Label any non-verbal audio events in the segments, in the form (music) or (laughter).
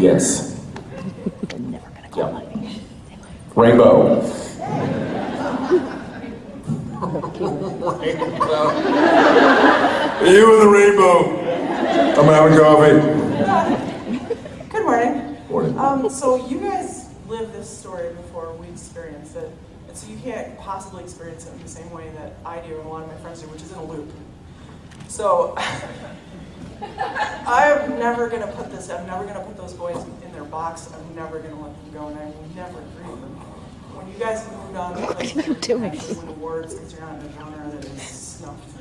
Yes. Yeah. Rainbow. you and the rainbow. I'm having coffee. Good morning. Morning. Um, so you guys lived this story before we experienced it, and so you can't possibly experience it in the same way that I do and a lot of my friends do, which is in a loop. So (laughs) I'm never gonna put this. I'm never gonna put those boys in their box. I'm never gonna let them go, and I will never agree with them. When you guys moved on to like, are you doing? win awards because you're not in a genre that is snuffed.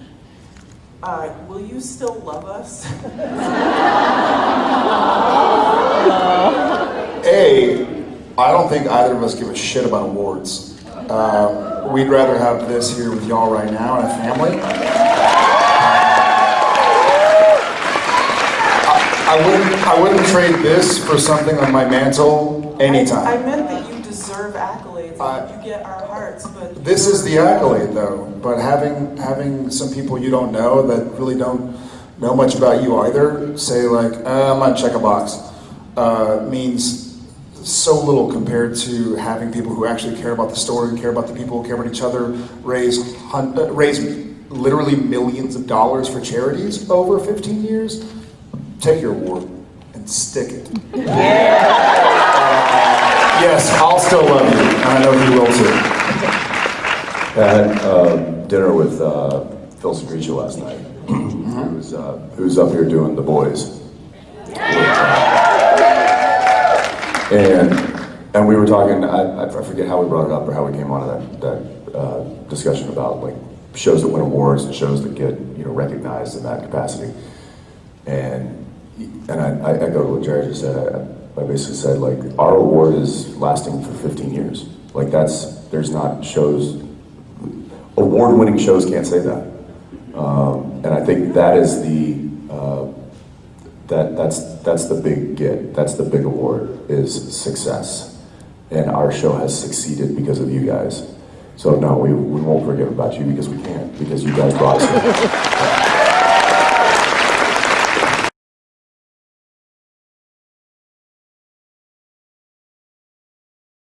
Uh, will you still love us? (laughs) A, I don't think either of us give a shit about awards. Um, we'd rather have this here with y'all right now and a family. I, wouldn't, I wouldn't trade this for something on my mantle I, I meant that you deserve accolades. I- you get our hearts, but This is the accolade though, but having, having some people you don't know that really don't know much about you either say like, uh, I'm gonna check a box, uh, means so little compared to having people who actually care about the story, care about the people, care about each other, raise uh, raise literally millions of dollars for charities over 15 years. Take your award and stick it. Uh, yes, I'll still love you, and I know you will too. I had um, dinner with uh, Phil Sgriccia last night, who was, uh, who was up here doing The Boys. And, and we were talking, I, I forget how we brought it up or how we came onto that, that uh, discussion about like shows that win awards and shows that get you know recognized in that capacity. And and I, I echoed what Jared just said. I, basically said like our award is lasting for 15 years. Like that's there's not shows award-winning shows can't say that. Um, and I think that is the uh, that that's that's the big get. That's the big award is success, and our show has succeeded because of you guys. So no, we, we won't forget about you because we can't because you guys brought us. (laughs)